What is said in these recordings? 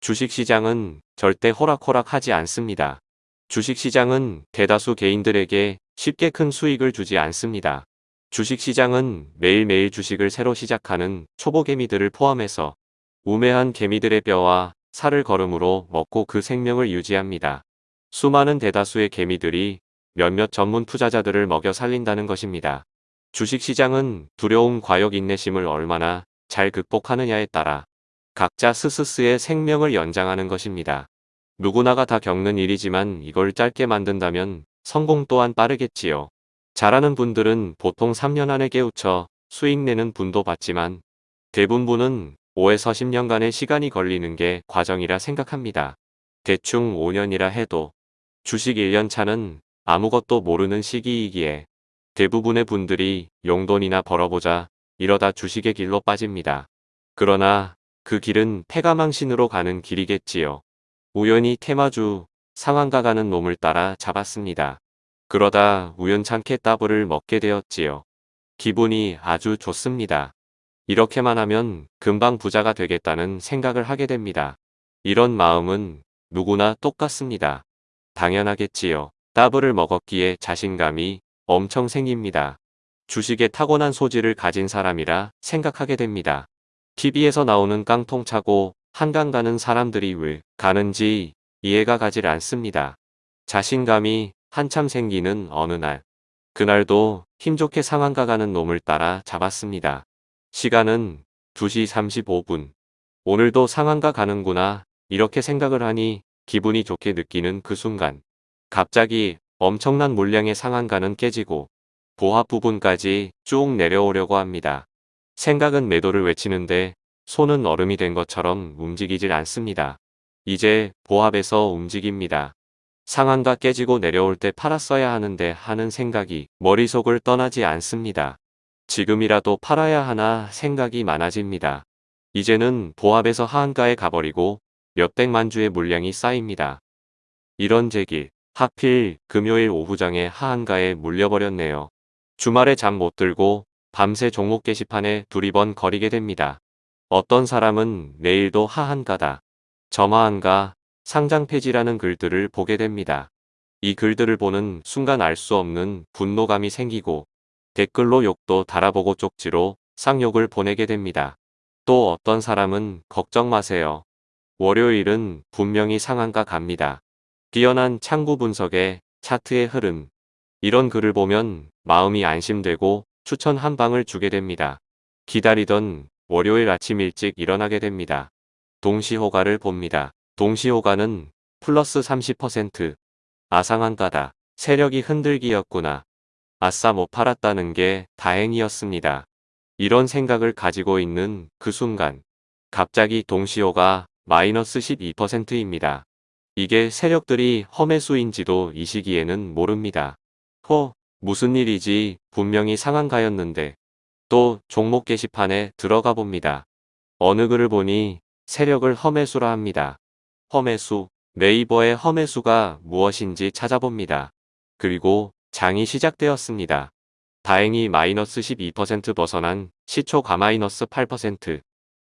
주식시장은 절대 호락호락하지 않습니다. 주식시장은 대다수 개인들에게 쉽게 큰 수익을 주지 않습니다. 주식시장은 매일매일 주식을 새로 시작하는 초보 개미들을 포함해서 우매한 개미들의 뼈와 살을 걸음으로 먹고 그 생명을 유지합니다. 수많은 대다수의 개미들이 몇몇 전문 투자자들을 먹여 살린다는 것입니다. 주식시장은 두려움 과욕 인내심을 얼마나 잘 극복하느냐에 따라 각자 스스스의 생명을 연장하는 것입니다. 누구나가 다 겪는 일이지만 이걸 짧게 만든다면 성공 또한 빠르겠지요. 잘하는 분들은 보통 3년 안에 깨우쳐 수익 내는 분도 봤지만 대부분은 5에서 10년간의 시간이 걸리는 게 과정이라 생각합니다. 대충 5년이라 해도 주식 1년 차는 아무것도 모르는 시기이기에 대부분의 분들이 용돈이나 벌어보자 이러다 주식의 길로 빠집니다. 그러나 그 길은 패가망신으로 가는 길이겠지요. 우연히 테마주 상한가 가는 놈을 따라 잡았습니다. 그러다 우연찮게 따블을 먹게 되었지요. 기분이 아주 좋습니다. 이렇게만 하면 금방 부자가 되겠다는 생각을 하게 됩니다. 이런 마음은 누구나 똑같습니다. 당연하겠지요. 따블을 먹었기에 자신감이 엄청 생깁니다. 주식에 타고난 소질을 가진 사람이라 생각하게 됩니다. TV에서 나오는 깡통 차고 한강 가는 사람들이 왜 가는지 이해가 가질 않습니다. 자신감이 한참 생기는 어느 날. 그날도 힘 좋게 상한가 가는 놈을 따라 잡았습니다. 시간은 2시 35분. 오늘도 상한가 가는구나 이렇게 생각을 하니 기분이 좋게 느끼는 그 순간. 갑자기 엄청난 물량의 상한가는 깨지고 보합 부분까지 쭉 내려오려고 합니다. 생각은 매도를 외치는데 손은 얼음이 된 것처럼 움직이질 않습니다. 이제 보합에서 움직입니다. 상한가 깨지고 내려올 때 팔았어야 하는데 하는 생각이 머릿속을 떠나지 않습니다. 지금이라도 팔아야 하나 생각이 많아집니다. 이제는 보합에서 하한가에 가버리고 몇백만 주의 물량이 쌓입니다. 이런 제길 하필 금요일 오후장에 하한가에 물려버렸네요. 주말에 잠 못 들고 밤새 종목 게시판에 두리번 거리게 됩니다. 어떤 사람은 내일도 하한가다. 점하한가 상장 폐지라는 글들을 보게 됩니다. 이 글들을 보는 순간 알 수 없는 분노감이 생기고 댓글로 욕도 달아보고 쪽지로 쌍욕을 보내게 됩니다. 또 어떤 사람은 걱정 마세요. 월요일은 분명히 상한가 갑니다. 뛰어난 창구 분석에 차트의 흐름 이런 글을 보면 마음이 안심되고 추천 한 방을 주게 됩니다. 기다리던 월요일 아침 일찍 일어나게 됩니다. 동시호가를 봅니다. 동시호가는 플러스 30% 아상한가다. 세력이 흔들기였구나. 아싸 못 팔았다는 게 다행이었습니다. 이런 생각을 가지고 있는 그 순간 갑자기 동시호가 마이너스 12%입니다. 이게 세력들이 험해수인지도 이 시기에는 모릅니다. 허 무슨 일이지 분명히 상한가였는데 또 종목 게시판에 들어가 봅니다. 어느 글을 보니 세력을 험해수라 합니다. 험해수 네이버의 험해수가 무엇인지 찾아봅니다. 그리고 장이 시작되었습니다. 다행히 마이너스 12% 벗어난 시초가 마이너스 8%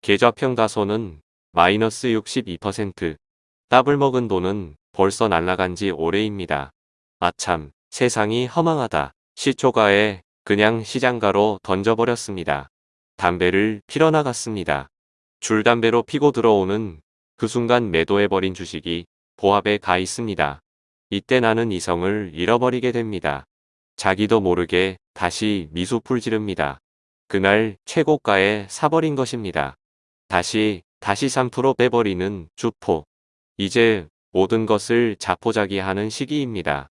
계좌평 가소는 마이너스 62% 따블 먹은 돈은 벌써 날라간 지 오래입니다. 아참 세상이 허망하다. 시초가에 그냥 시장가로 던져버렸습니다. 담배를 피러 나갔습니다. 줄담배로 피고 들어오는 그 순간 매도해버린 주식이 보합에 가 있습니다. 이때 나는 이성을 잃어버리게 됩니다. 자기도 모르게 다시 미소풀 지릅니다. 그날 최고가에 사버린 것입니다. 다시 다시 3% 빼버리는 주포. 이제 모든 것을 자포자기하는 시기입니다.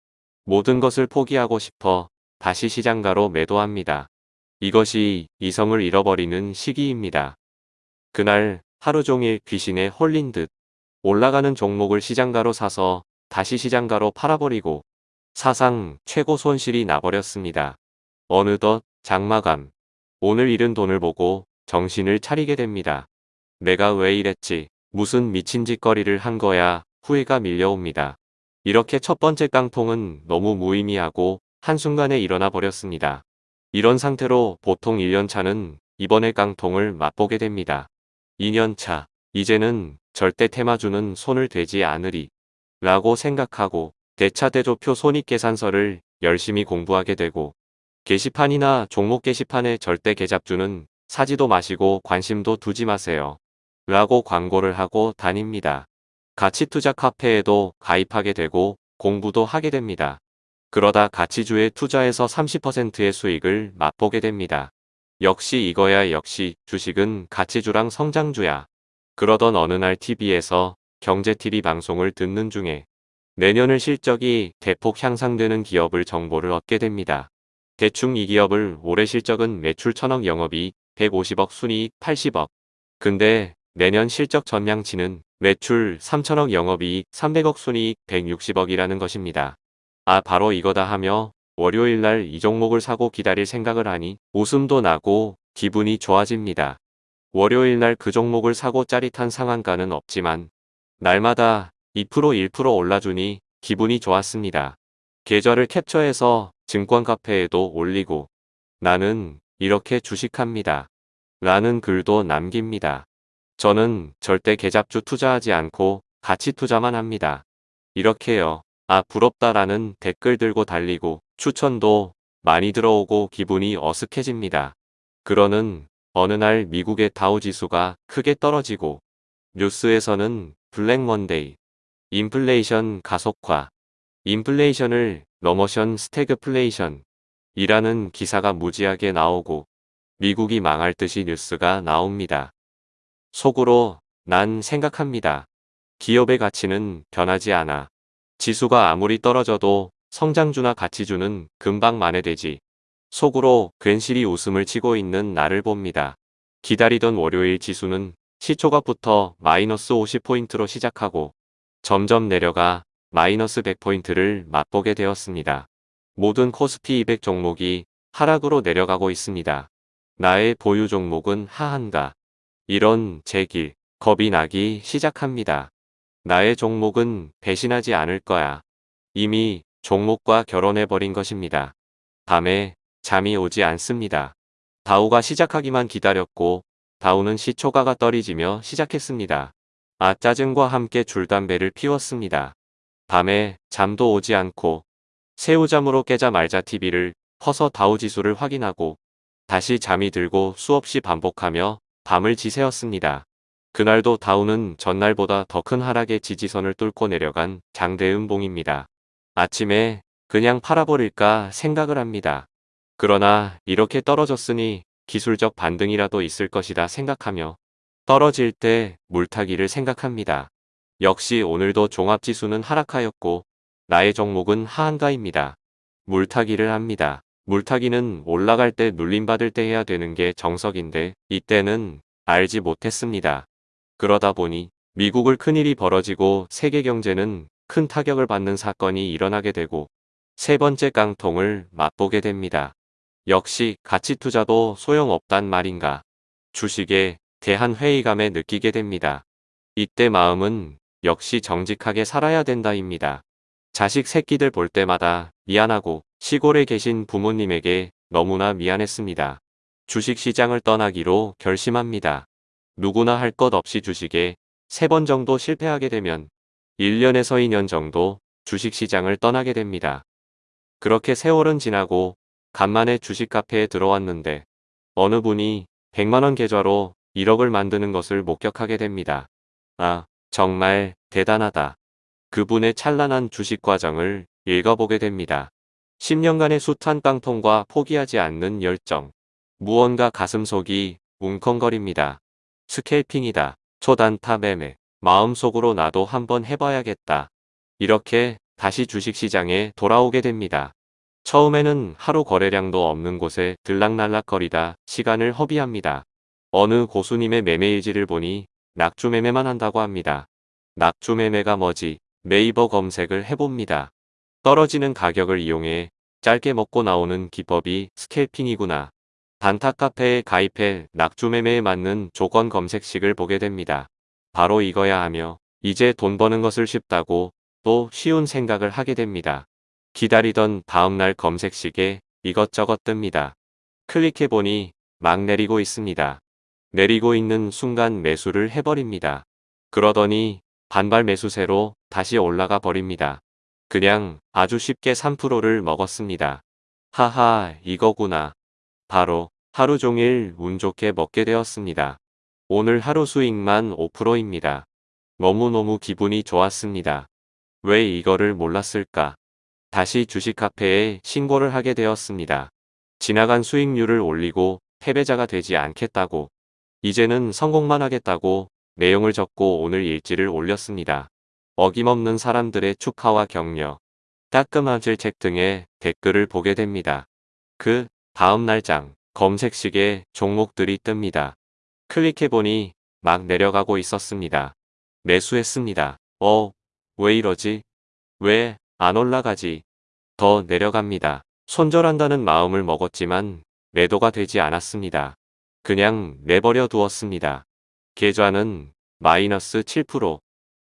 모든 것을 포기하고 싶어 다시 시장가로 매도합니다. 이것이 이성을 잃어버리는 시기입니다. 그날 하루 종일 귀신에 홀린 듯 올라가는 종목을 시장가로 사서 다시 시장가로 팔아버리고 사상 최고 손실이 나버렸습니다. 어느덧 장마감. 오늘 잃은 돈을 보고 정신을 차리게 됩니다. 내가 왜 이랬지? 무슨 미친 짓거리를 한 거야? 후회가 밀려옵니다. 이렇게 첫 번째 깡통은 너무 무의미하고 한순간에 일어나 버렸습니다. 이런 상태로 보통 1년차는 이번에 깡통을 맛보게 됩니다. 2년차. 이제는 절대 테마주는 손을 대지 않으리 라고 생각하고 대차대조표 손익계산서를 열심히 공부하게 되고 게시판이나 종목 게시판에 절대 계잡주는 사지도 마시고 관심도 두지 마세요. 라고 광고를 하고 다닙니다. 가치투자 카페에도 가입하게 되고 공부도 하게 됩니다. 그러다 가치주에 투자해서 30%의 수익을 맛보게 됩니다. 역시 이거야 역시 주식은 가치주랑 성장주야. 그러던 어느 날 TV에서 경제TV 방송을 듣는 중에 내년을 실적이 대폭 향상되는 기업을 정보를 얻게 됩니다. 대충 이 기업을 올해 실적은 매출 1000억 영업이익 150억 순이익 80억. 근데 내년 실적 전망치는 매출 3천억 영업이익 300억 순이익 160억이라는 것입니다. 아 바로 이거다 하며 월요일날 이 종목을 사고 기다릴 생각을 하니 웃음도 나고 기분이 좋아집니다. 월요일날 그 종목을 사고 짜릿한 상한가는 없지만 날마다 2% 1% 올라주니 기분이 좋았습니다. 계좌를 캡처해서 증권 카페에도 올리고 나는 이렇게 주식합니다. 라는 글도 남깁니다. 저는 절대 계잡주 투자하지 않고 가치 투자만 합니다. 이렇게요. 아 부럽다라는 댓글 들고 달리고 추천도 많이 들어오고 기분이 어색해집니다. 그러는 어느 날 미국의 다우지수가 크게 떨어지고 뉴스에서는 블랙 먼데이, 인플레이션 가속화, 인플레이션을 넘어선 스태그플레이션 이라는 기사가 무지하게 나오고 미국이 망할 듯이 뉴스가 나옵니다. 속으로 난 생각합니다. 기업의 가치는 변하지 않아. 지수가 아무리 떨어져도 성장주나 가치주는 금방 만회되지. 속으로 괜시리 웃음을 치고 있는 나를 봅니다. 기다리던 월요일 지수는 시초가부터 마이너스 50포인트로 시작하고 점점 내려가 마이너스 100포인트를 맛보게 되었습니다. 모든 코스피 200 종목이 하락으로 내려가고 있습니다. 나의 보유 종목은 하한가. 이런 제 길, 겁이 나기 시작합니다. 나의 종목은 배신하지 않을 거야. 이미 종목과 결혼해버린 것입니다. 밤에 잠이 오지 않습니다. 다우가 시작하기만 기다렸고 다우는 시초가가 떨어지며 시작했습니다. 아 짜증과 함께 줄담배를 피웠습니다. 밤에 잠도 오지 않고 새우잠으로 깨자 말자 TV를 퍼서 다우지수를 확인하고 다시 잠이 들고 수없이 반복하며 밤을 지새웠습니다. 그날도 다우는 전날보다 더 큰 하락의 지지선을 뚫고 내려간 장대음봉입니다. 아침에 그냥 팔아버릴까 생각을 합니다. 그러나 이렇게 떨어졌으니 기술적 반등이라도 있을 것이다 생각하며 떨어질 때 물타기를 생각합니다. 역시 오늘도 종합지수는 하락하였고 나의 종목은 하한가입니다. 물타기를 합니다. 물타기는 올라갈 때 눌림받을 때 해야 되는 게 정석인데 이때는 알지 못했습니다. 그러다 보니 미국을 큰일이 벌어지고 세계 경제는 큰 타격을 받는 사건이 일어나게 되고 세 번째 깡통을 맛보게 됩니다. 역시 가치 투자도 소용없단 말인가. 주식에 대한 회의감에 느끼게 됩니다. 이때 마음은 역시 정직하게 살아야 된다입니다. 자식 새끼들 볼 때마다 미안하고 시골에 계신 부모님에게 너무나 미안했습니다. 주식시장을 떠나기로 결심합니다. 누구나 할 것 없이 주식에 세 번 정도 실패하게 되면 1년에서 2년 정도 주식시장을 떠나게 됩니다. 그렇게 세월은 지나고 간만에 주식 카페에 들어왔는데 어느 분이 100만원 계좌로 1억을 만드는 것을 목격하게 됩니다. 아, 정말 대단하다. 그분의 찬란한 주식 과정을 읽어보게 됩니다. 10년간의 숱한 깡통과 포기하지 않는 열정. 무언가 가슴속이 웅컹거립니다. 스케이핑이다. 초단타 매매. 마음속으로 나도 한번 해봐야겠다. 이렇게 다시 주식시장에 돌아오게 됩니다. 처음에는 하루 거래량도 없는 곳에 들락날락거리다 시간을 허비합니다. 어느 고수님의 매매일지를 보니 낙주매매만 한다고 합니다. 낙주매매가 뭐지? 네이버 검색을 해봅니다. 떨어지는 가격을 이용해 짧게 먹고 나오는 기법이 스캘핑이구나. 단타 카페에 가입해 낙주 매매에 맞는 조건 검색식을 보게 됩니다. 바로 이거야 하며 이제 돈 버는 것을 쉽다고 또 쉬운 생각을 하게 됩니다. 기다리던 다음날 검색식에 이것저것 뜹니다. 클릭해보니 막 내리고 있습니다. 내리고 있는 순간 매수를 해버립니다. 그러더니 반발 매수세로 다시 올라가 버립니다. 그냥 아주 쉽게 3%를 먹었습니다. 하하 이거구나. 바로 하루 종일 운 좋게 먹게 되었습니다. 오늘 하루 수익만 5%입니다. 너무너무 기분이 좋았습니다. 왜 이거를 몰랐을까? 다시 주식 카페에 신고를 하게 되었습니다. 지나간 수익률을 올리고 패배자가 되지 않겠다고 이제는 성공만 하겠다고 내용을 적고 오늘 일지를 올렸습니다. 어김없는 사람들의 축하와 격려, 따끔한 질책 등의 댓글을 보게 됩니다. 그 다음 날장 검색식에 종목들이 뜹니다. 클릭해보니 막 내려가고 있었습니다. 매수했습니다. 어, 왜 이러지? 왜 안 올라가지? 더 내려갑니다. 손절한다는 마음을 먹었지만 매도가 되지 않았습니다. 그냥 내버려 두었습니다. 계좌는 마이너스 7%.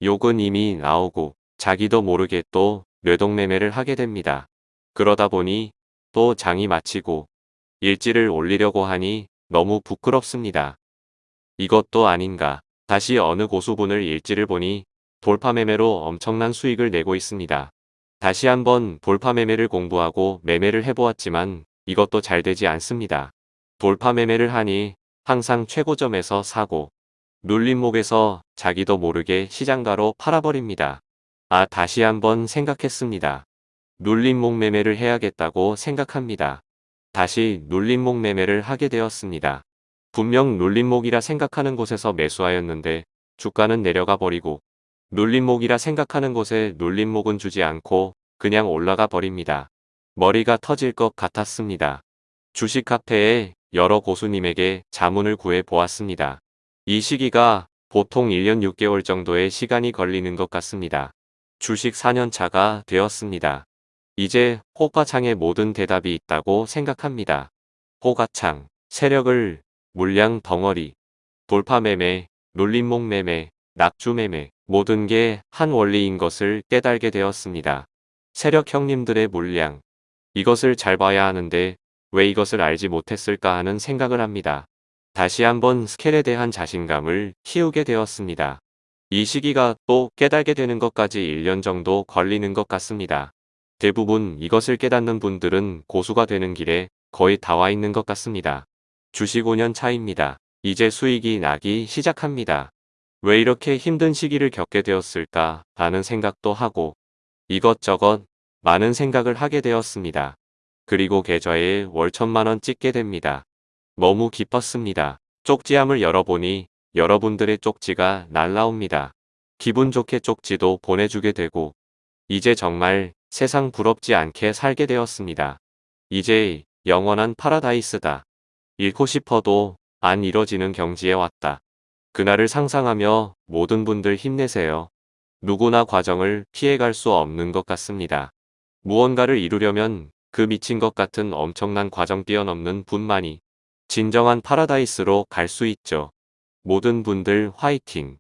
욕은 이미 나오고 자기도 모르게 또 뇌동매매를 하게 됩니다. 그러다 보니 또 장이 마치고 일지를 올리려고 하니 너무 부끄럽습니다. 이것도 아닌가. 다시 어느 고수분을 일지를 보니 돌파매매로 엄청난 수익을 내고 있습니다. 다시 한번 돌파매매를 공부하고 매매를 해보았지만 이것도 잘 되지 않습니다. 돌파매매를 하니 항상 최고점에서 사고 눌림목에서 자기도 모르게 시장가로 팔아버립니다. 아 다시 한번 생각했습니다. 눌림목 매매를 해야겠다고 생각합니다. 다시 눌림목 매매를 하게 되었습니다. 분명 눌림목이라 생각하는 곳에서 매수하였는데 주가는 내려가 버리고 눌림목이라 생각하는 곳에 눌림목은 주지 않고 그냥 올라가 버립니다. 머리가 터질 것 같았습니다. 주식 카페에 여러 고수님에게 자문을 구해 보았습니다. 이 시기가 보통 1년 6개월 정도의 시간이 걸리는 것 같습니다. 주식 4년차가 되었습니다. 이제 호가창에 모든 대답이 있다고 생각합니다. 호가창, 세력을, 물량 덩어리, 돌파 매매, 놀림목 매매, 낙주 매매, 모든 게 한 원리인 것을 깨달게 되었습니다. 세력 형님들의 물량. 이것을 잘 봐야 하는데 왜 이것을 알지 못했을까 하는 생각을 합니다. 다시 한번 스켈에 대한 자신감을 키우게 되었습니다. 이 시기가 또 깨달게 되는 것까지 1년 정도 걸리는 것 같습니다. 대부분 이것을 깨닫는 분들은 고수가 되는 길에 거의 다 와 있는 것 같습니다. 주식 5년 차입니다. 이제 수익이 나기 시작합니다. 왜 이렇게 힘든 시기를 겪게 되었을까 라는 생각도 하고 이것저것 많은 생각을 하게 되었습니다. 그리고 계좌에 월 천만원 찍게 됩니다. 너무 기뻤습니다. 쪽지함을 열어보니 여러분들의 쪽지가 날라옵니다. 기분 좋게 쪽지도 보내주게 되고 이제 정말 세상 부럽지 않게 살게 되었습니다. 이제 영원한 파라다이스다. 잃고 싶어도 안 이뤄지는 경지에 왔다. 그날을 상상하며 모든 분들 힘내세요. 누구나 과정을 피해갈 수 없는 것 같습니다. 무언가를 이루려면 그 미친 것 같은 엄청난 과정 뛰어넘는 분만이 진정한 파라다이스로 갈 수 있죠. 모든 분들 화이팅!